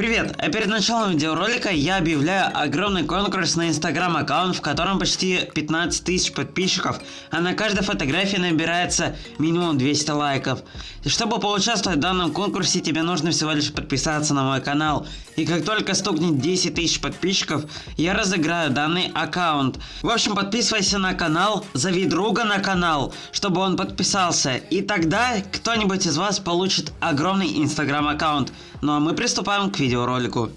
Привет! А перед началом видеоролика я объявляю огромный конкурс на инстаграм аккаунт, в котором почти 15 тысяч подписчиков, а на каждой фотографии набирается минимум 200 лайков. Чтобы поучаствовать в данном конкурсе, тебе нужно всего лишь подписаться на мой канал. И как только стукнет 10 тысяч подписчиков, я разыграю данный аккаунт. В общем, подписывайся на канал, зови друга на канал, чтобы он подписался. И тогда кто-нибудь из вас получит огромный инстаграм аккаунт. Ну а мы приступаем к видеоролику.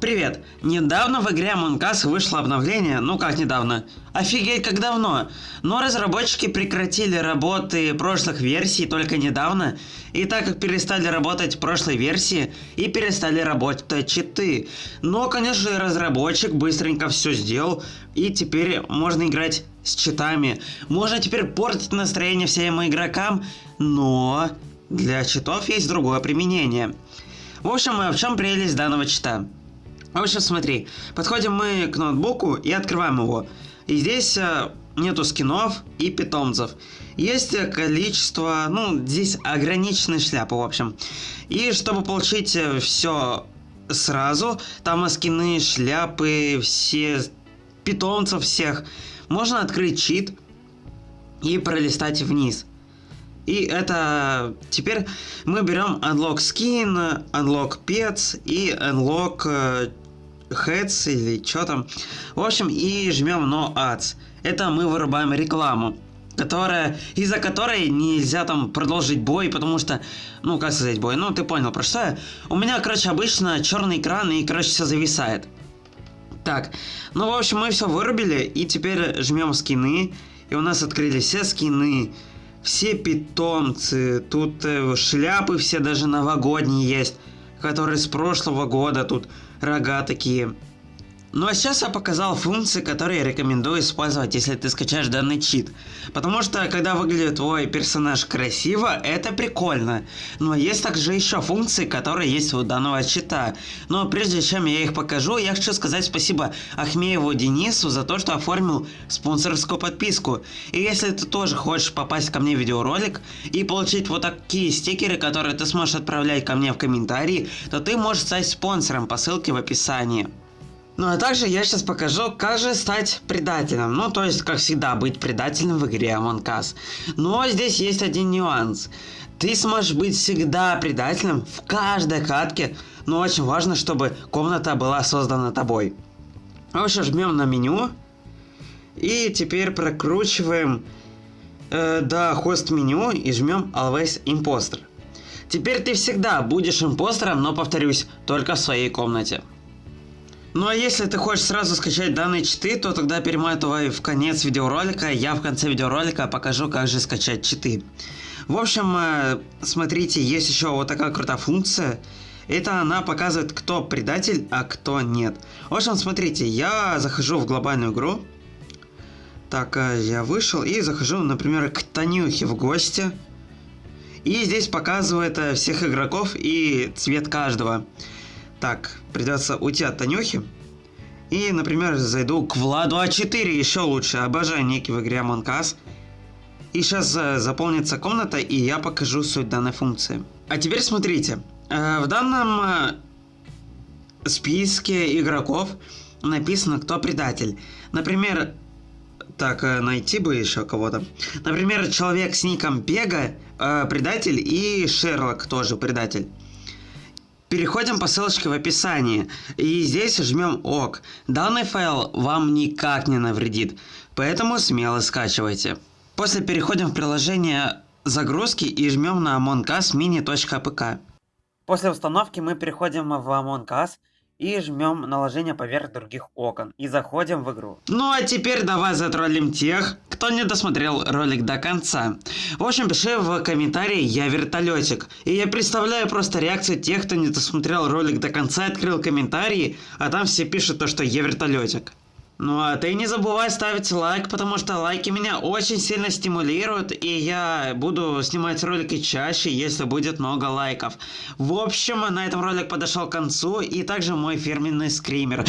Привет! Недавно в игре Among Us вышло обновление, ну как недавно, офигеть как давно, но разработчики прекратили работы прошлых версий только недавно, и так как перестали работать прошлой версии, и перестали работать читы. Но, конечно же, разработчик быстренько все сделал, и теперь можно играть с читами. Можно теперь портить настроение всем игрокам, но для читов есть другое применение. В общем, в чем прелесть данного чита? В общем, смотри, подходим мы к ноутбуку и открываем его. И здесь э, нету скинов и питомцев. Есть количество, ну, здесь ограниченные шляпы, в общем. И чтобы получить э, все сразу, там скины, шляпы, все питомцев всех, можно открыть чит и пролистать вниз. И это теперь мы берем Unlock Skin, Unlock Pets и Unlock э, Heads или что там. В общем, и жмем No Ads. Это мы вырубаем рекламу которая, из-за которой нельзя там продолжить бой, потому что, ну, как сказать, бой, ну, ты понял, про что я. У меня, короче, обычно черный экран и, короче, все зависает. Так, ну, в общем, мы все вырубили, и теперь жмем скины, и у нас открылись все скины, все питомцы, тут э, шляпы все даже новогодние есть, которые с прошлого года, тут рога такие. Ну а сейчас я показал функции, которые рекомендую использовать, если ты скачаешь данный чит. Потому что, когда выглядит твой персонаж красиво, это прикольно. Но есть также еще функции, которые есть у данного чита. Но прежде чем я их покажу, я хочу сказать спасибо Ахмееву Денису за то, что оформил спонсорскую подписку. И если ты тоже хочешь попасть ко мне в видеоролик и получить вот такие стикеры, которые ты сможешь отправлять ко мне в комментарии, то ты можешь стать спонсором по ссылке в описании. Ну а также я сейчас покажу, как же стать предателем. Ну, то есть, как всегда, быть предателем в игре Among Us. Но здесь есть один нюанс. Ты сможешь быть всегда предателем в каждой катке, но очень важно, чтобы комната была создана тобой. В общем, жмем на меню. И теперь прокручиваем э, до хост меню и жмем Always Imposter. Теперь ты всегда будешь импостером, но повторюсь, только в своей комнате. Ну а если ты хочешь сразу скачать данные читы, то тогда перематывай в конец видеоролика, я в конце видеоролика покажу, как же скачать читы. В общем, э, смотрите, есть еще вот такая крутая функция. Это она показывает, кто предатель, а кто нет. В общем, смотрите, я захожу в глобальную игру. Так, э, я вышел и захожу, например, к Танюхе в гости. И здесь показывает э, всех игроков и цвет каждого. Так, придется уйти от Танюхи. И, например, зайду к Владу А4, еще лучше. Обожаю ники в игре Among Us. И сейчас э, заполнится комната, и я покажу суть данной функции. А теперь смотрите. Э, в данном э, списке игроков написано, кто предатель. Например, так, найти бы еще кого-то. Например, человек с ником Бега, предатель, и Шерлок тоже предатель. Переходим по ссылочке в описании. И здесь жмем ОК. Данный файл вам никак не навредит, поэтому смело скачивайте. После переходим в приложение загрузки и жмем на Among Us mini.apk. После установки мы переходим в Among Us и жмем наложение поверх других окон и заходим в игру. Ну а теперь давай затроллим тех, кто не досмотрел ролик до конца. В общем, пиши в комментарии «Я вертолетик». И я представляю просто реакцию тех, кто не досмотрел ролик до конца, открыл комментарии, а там все пишут то, что «Я вертолетик». Ну а ты не забывай ставить лайк, потому что лайки меня очень сильно стимулируют, и я буду снимать ролики чаще, если будет много лайков. В общем, на этом ролик подошел к концу, и также мой фирменный скример.